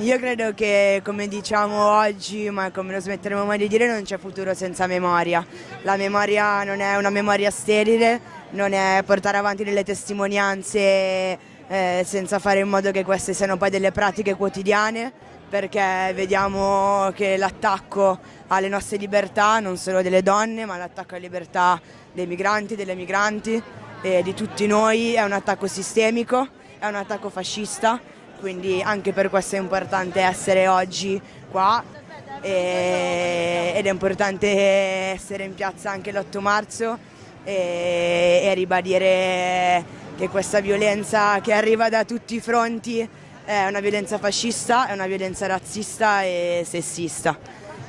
Io credo che come diciamo oggi, ma come non smetteremo mai di dire, non c'è futuro senza memoria. La memoria non è una memoria sterile, non è portare avanti delle testimonianze eh, senza fare in modo che queste siano poi delle pratiche quotidiane, perché vediamo che l'attacco alle nostre libertà, non solo delle donne, ma l'attacco alle libertà dei migranti, delle migranti e di tutti noi è un attacco sistemico, è un attacco fascista quindi anche per questo è importante essere oggi qua e, ed è importante essere in piazza anche l'8 marzo e, e ribadire che questa violenza che arriva da tutti i fronti è una violenza fascista, è una violenza razzista e sessista.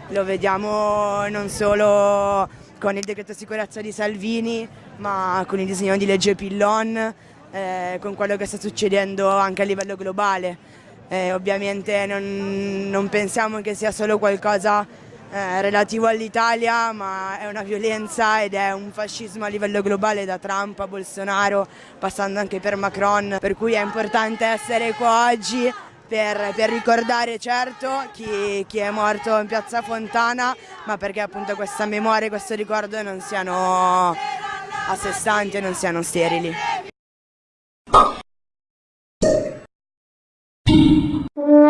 Lo vediamo non solo con il decreto sicurezza di Salvini, ma con il disegno di legge Pillon, eh, con quello che sta succedendo anche a livello globale. Eh, ovviamente non, non, pensiamo che sia solo qualcosa eh, relativo all'Italia, ma è una violenza ed è un fascismo a livello globale da Trump a Bolsonaro, passando anche per Macron, per cui è importante essere qua oggi per, per, ricordare certo chi, chi, è morto in piazza Fontana, ma perché appunto questa memoria e questo ricordo non siano a sé stanti e non siano sterili. Thank you.